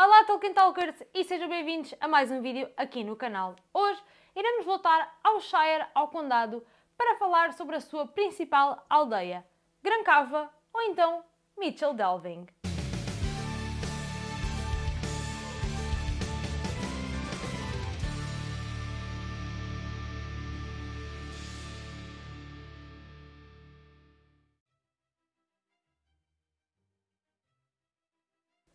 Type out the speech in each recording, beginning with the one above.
Olá Tolkien Talkers e sejam bem-vindos a mais um vídeo aqui no canal. Hoje iremos voltar ao Shire, ao Condado, para falar sobre a sua principal aldeia, Grancava ou então Mitchell Delving.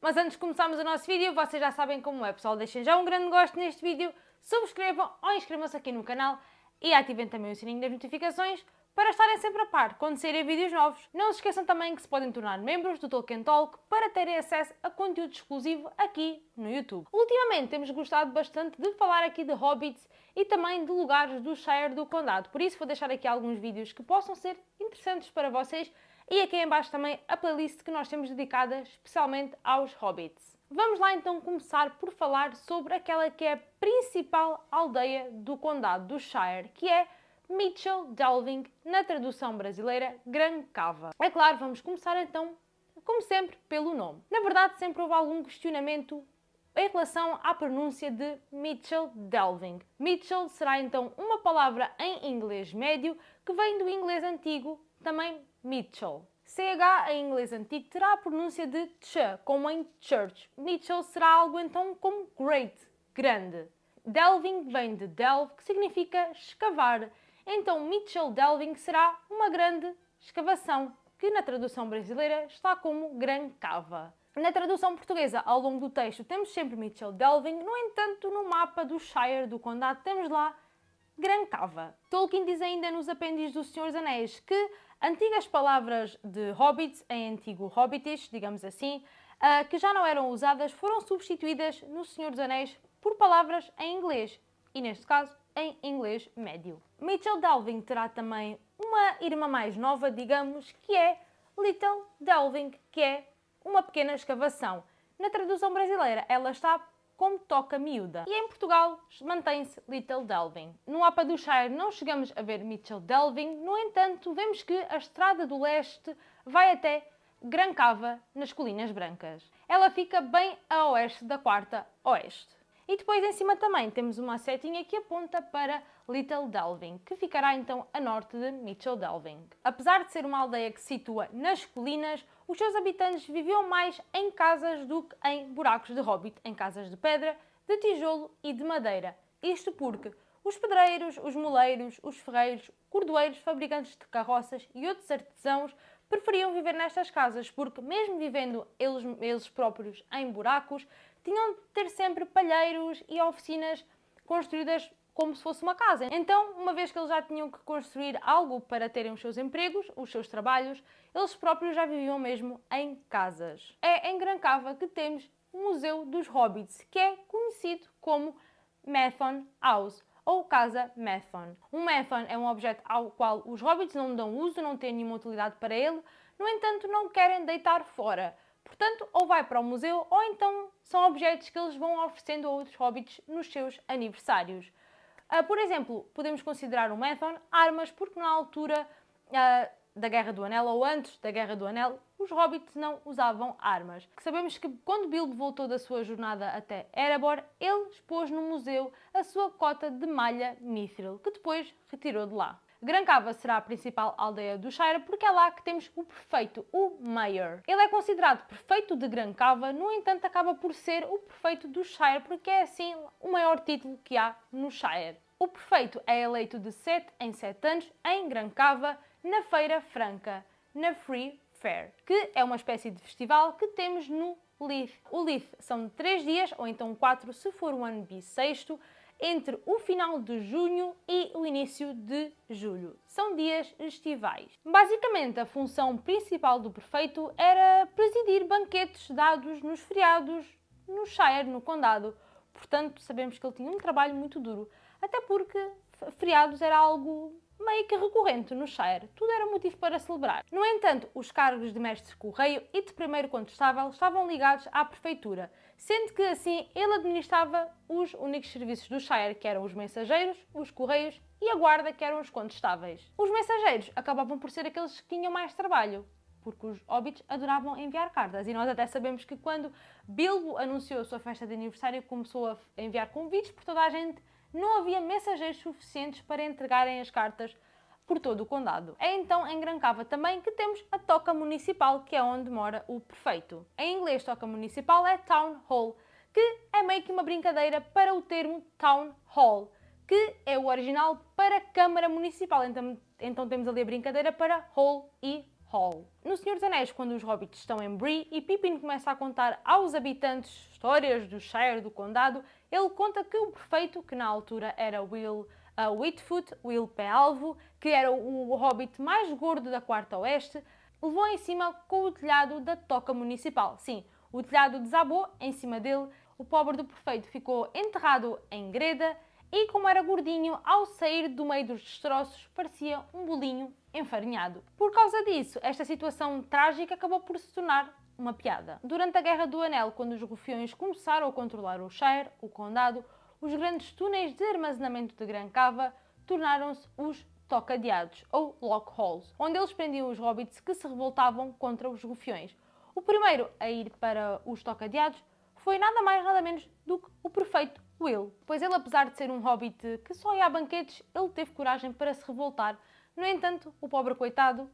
Mas antes de começarmos o nosso vídeo, vocês já sabem como é, pessoal. Deixem já um grande gosto neste vídeo, subscrevam ou inscrevam-se aqui no canal e ativem também o sininho das notificações para estarem sempre a par quando saírem vídeos novos. Não se esqueçam também que se podem tornar membros do Tolkien Talk para terem acesso a conteúdo exclusivo aqui no YouTube. Ultimamente temos gostado bastante de falar aqui de hobbits e também de lugares do Shire do Condado, por isso vou deixar aqui alguns vídeos que possam ser interessantes para vocês e aqui em baixo também a playlist que nós temos dedicada especialmente aos hobbits. Vamos lá então começar por falar sobre aquela que é a principal aldeia do condado do Shire, que é Mitchell Delving, na tradução brasileira, Gran Cava. É claro, vamos começar então, como sempre, pelo nome. Na verdade, sempre houve algum questionamento em relação à pronúncia de Mitchell Delving. Mitchell será então uma palavra em inglês médio que vem do inglês antigo, também Mitchell. CH em inglês antigo terá a pronúncia de ch, como em church. Mitchell será algo então como great, grande. Delving vem de delve, que significa escavar. Então Mitchell Delving será uma grande escavação, que na tradução brasileira está como gran cava. Na tradução portuguesa, ao longo do texto, temos sempre Mitchell Delving, no entanto, no mapa do Shire do Condado, temos lá Gran Cava. Tolkien diz ainda nos apêndices dos Anéis que antigas palavras de hobbits, em antigo hobbitish, digamos assim, uh, que já não eram usadas, foram substituídas no Senhor dos Anéis por palavras em inglês, e neste caso em inglês médio. Mitchell Delving terá também uma irmã mais nova, digamos, que é Little Delving, que é uma pequena escavação. Na tradução brasileira, ela está como toca miúda. E em Portugal mantém-se Little Delving. No mapa do Shire não chegamos a ver Mitchell Delving, no entanto, vemos que a estrada do leste vai até Grancava, nas Colinas Brancas. Ela fica bem a oeste da Quarta Oeste. E depois em cima também temos uma setinha que aponta para Little Delving, que ficará então a norte de Mitchell Delving. Apesar de ser uma aldeia que se situa nas colinas, os seus habitantes viviam mais em casas do que em buracos de hobbit, em casas de pedra, de tijolo e de madeira. Isto porque os pedreiros, os moleiros, os ferreiros, cordoeiros, fabricantes de carroças e outros artesãos preferiam viver nestas casas porque, mesmo vivendo eles, eles próprios em buracos, tinham de ter sempre palheiros e oficinas construídas como se fosse uma casa. Então, uma vez que eles já tinham que construir algo para terem os seus empregos, os seus trabalhos, eles próprios já viviam mesmo em casas. É em Gran Cava que temos o Museu dos Hobbits, que é conhecido como Methon House ou Casa Methon. Um Methon é um objeto ao qual os hobbits não dão uso, não têm nenhuma utilidade para ele, no entanto não querem deitar fora. Portanto, ou vai para o museu ou então são objetos que eles vão oferecendo a outros hobbits nos seus aniversários. Uh, por exemplo, podemos considerar o Methon armas porque na altura uh, da Guerra do Anel ou antes da Guerra do Anel, os hobbits não usavam armas. Sabemos que quando Bilbo voltou da sua jornada até Erebor, ele expôs no museu a sua cota de malha mithril, que depois retirou de lá. Grancava será a principal aldeia do Shire porque é lá que temos o prefeito, o Mayor. Ele é considerado prefeito de Grancava, no entanto acaba por ser o prefeito do Shire porque é assim o maior título que há no Shire. O prefeito é eleito de 7 em 7 anos em Grancava, na Feira Franca, na Free Fair, que é uma espécie de festival que temos no Leith. O Leith são 3 dias, ou então 4 se for o ano bissexto, entre o final de junho e o início de julho. São dias estivais. Basicamente, a função principal do prefeito era presidir banquetes dados nos feriados no Shire, no condado. Portanto, sabemos que ele tinha um trabalho muito duro, até porque feriados era algo meio que recorrente no Shire. Tudo era motivo para celebrar. No entanto, os cargos de mestre correio e de primeiro contestável estavam ligados à prefeitura, sendo que assim ele administrava os únicos serviços do Shire, que eram os mensageiros, os correios e a guarda, que eram os contestáveis. Os mensageiros acabavam por ser aqueles que tinham mais trabalho. porque os hobbits adoravam enviar cartas. E nós até sabemos que quando Bilbo anunciou a sua festa de aniversário, começou a enviar convites por toda a gente, não havia mensageiros suficientes para entregarem as cartas por todo o condado. É então em Grancava também que temos a toca municipal, que é onde mora o prefeito. Em inglês, toca municipal é Town Hall, que é meio que uma brincadeira para o termo Town Hall, que é o original para Câmara Municipal. Então, então temos ali a brincadeira para Hall e Hall. No Senhor dos Anéis, quando os hobbits estão em Bree e Pippin começa a contar aos habitantes histórias do Shire, do condado, ele conta que o prefeito, que na altura era Will uh, Whitfoot, Will Pé Alvo, que era o hobbit mais gordo da Quarta Oeste, levou em cima com o telhado da toca municipal. Sim, o telhado desabou em cima dele, o pobre do prefeito ficou enterrado em greda e, como era gordinho, ao sair do meio dos destroços, parecia um bolinho enfarinhado. Por causa disso, esta situação trágica acabou por se tornar uma piada. Durante a Guerra do Anel, quando os rufiões começaram a controlar o Shire, o condado, os grandes túneis de armazenamento de Gran Cava tornaram-se os tocadeados, ou lock holes, onde eles prendiam os hobbits que se revoltavam contra os rufiões. O primeiro a ir para os tocadeados foi nada mais nada menos do que o prefeito Will, pois ele, apesar de ser um hobbit que só ia a banquetes, ele teve coragem para se revoltar. No entanto, o pobre coitado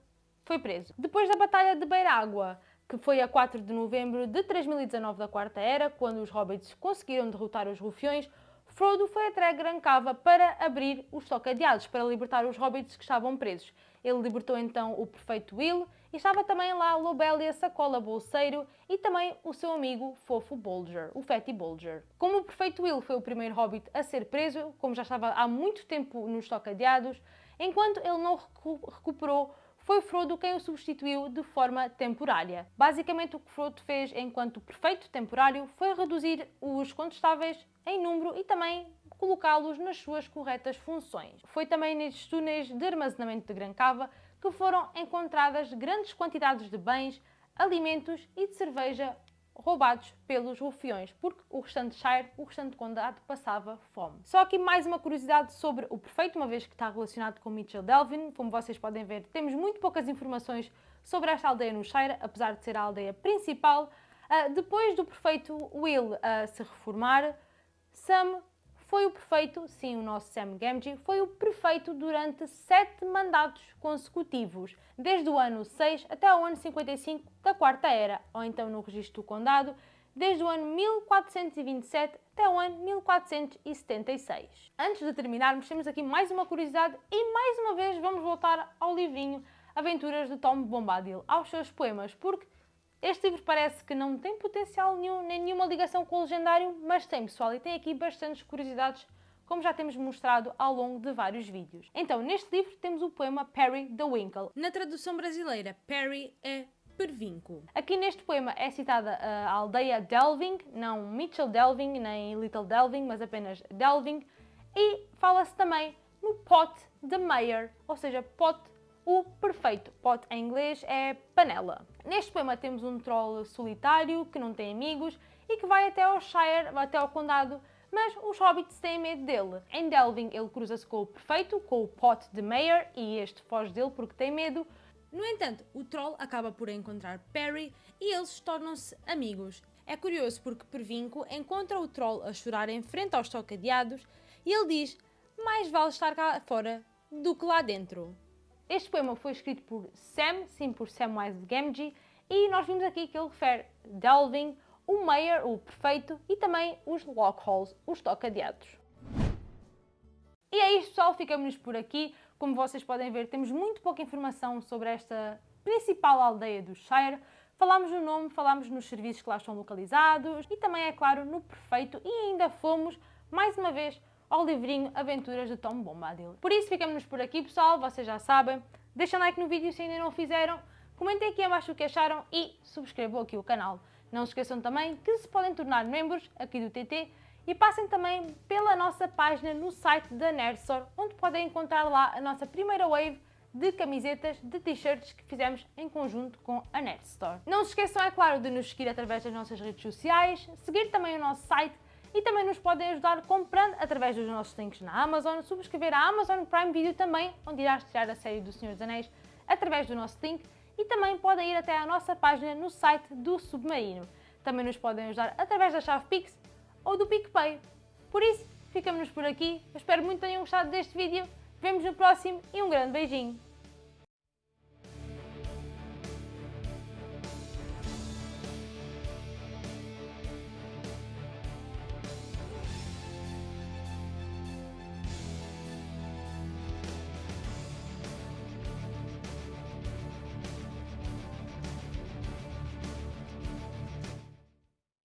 foi preso. Depois da Batalha de Beirágua, que foi a 4 de novembro de 3019 da Quarta Era, quando os hobbits conseguiram derrotar os rufiões, Frodo foi até Grancava para abrir os tocadeados, para libertar os hobbits que estavam presos. Ele libertou então o prefeito Will e estava também lá Lobelia Sacola Bolseiro e também o seu amigo fofo Bolger, o Fatty Bolger. Como o prefeito Will foi o primeiro hobbit a ser preso, como já estava há muito tempo nos tocadeados, enquanto ele não recuperou foi Frodo quem o substituiu de forma temporária. Basicamente, o que Frodo fez enquanto prefeito temporário foi reduzir os contestáveis em número e também colocá-los nas suas corretas funções. Foi também nestes túneis de armazenamento de Gran Cava que foram encontradas grandes quantidades de bens, alimentos e de cerveja roubados pelos rufiões, porque o restante Shire, o restante condado, passava fome. Só aqui mais uma curiosidade sobre o prefeito, uma vez que está relacionado com Mitchell Delvin. Como vocês podem ver, temos muito poucas informações sobre esta aldeia no Shire, apesar de ser a aldeia principal. Uh, depois do prefeito Will uh, se reformar, Sam foi o prefeito, sim, o nosso Sam Gamgee, foi o prefeito durante sete mandatos consecutivos, desde o ano 6 até o ano 55 da Quarta Era, ou então no registro do condado, desde o ano 1427 até o ano 1476. Antes de terminarmos, temos aqui mais uma curiosidade e mais uma vez vamos voltar ao livrinho Aventuras de Tom Bombadil, aos seus poemas, porque este livro parece que não tem potencial nenhum, nem nenhuma ligação com o legendário, mas tem pessoal e tem aqui bastantes curiosidades, como já temos mostrado ao longo de vários vídeos. Então, neste livro temos o poema Perry the Winkle. Na tradução brasileira, Perry é pervinco. Aqui neste poema é citada a aldeia Delving, não Mitchell Delving, nem Little Delving, mas apenas Delving, e fala-se também no pot de Mayer, ou seja, pot o perfeito. Pot em inglês é panela. Neste poema temos um troll solitário que não tem amigos e que vai até ao Shire, até ao condado, mas os hobbits têm medo dele. Em Delving ele cruza-se com o perfeito, com o Pot de Mayer, e este foge dele porque tem medo. No entanto, o troll acaba por encontrar Perry e eles tornam-se amigos. É curioso porque Pervinco encontra o troll a chorar em frente aos tocadeados e ele diz mais vale estar cá fora do que lá dentro. Este poema foi escrito por Sam, sim, por Samwise Gamgee, e nós vimos aqui que ele refere Delving, o Mayor, o Perfeito, e também os Lockholes, os tocadeados. E é isto pessoal, ficamos por aqui. Como vocês podem ver, temos muito pouca informação sobre esta principal aldeia do Shire. Falámos no nome, falámos nos serviços que lá estão localizados e também, é claro, no Perfeito e ainda fomos, mais uma vez, ao livrinho Aventuras de Tom Bombadil. Por isso, ficamos por aqui, pessoal. Vocês já sabem. Deixem like no vídeo se ainda não o fizeram. Comentem aqui abaixo o que acharam e subscrevam aqui o canal. Não se esqueçam também que se podem tornar membros aqui do TT e passem também pela nossa página no site da Nerdstore, onde podem encontrar lá a nossa primeira wave de camisetas, de t-shirts que fizemos em conjunto com a Nerdstore. Não se esqueçam, é claro, de nos seguir através das nossas redes sociais, seguir também o nosso site e também nos podem ajudar comprando através dos nossos links na Amazon, subscrever a Amazon Prime Video também, onde irá estrear a série do Senhor dos Anéis através do nosso link e também podem ir até à nossa página no site do Submarino. Também nos podem ajudar através da chave Pix ou do PicPay. Por isso, ficamos por aqui. Eu espero muito que tenham gostado deste vídeo. Vemos no próximo e um grande beijinho.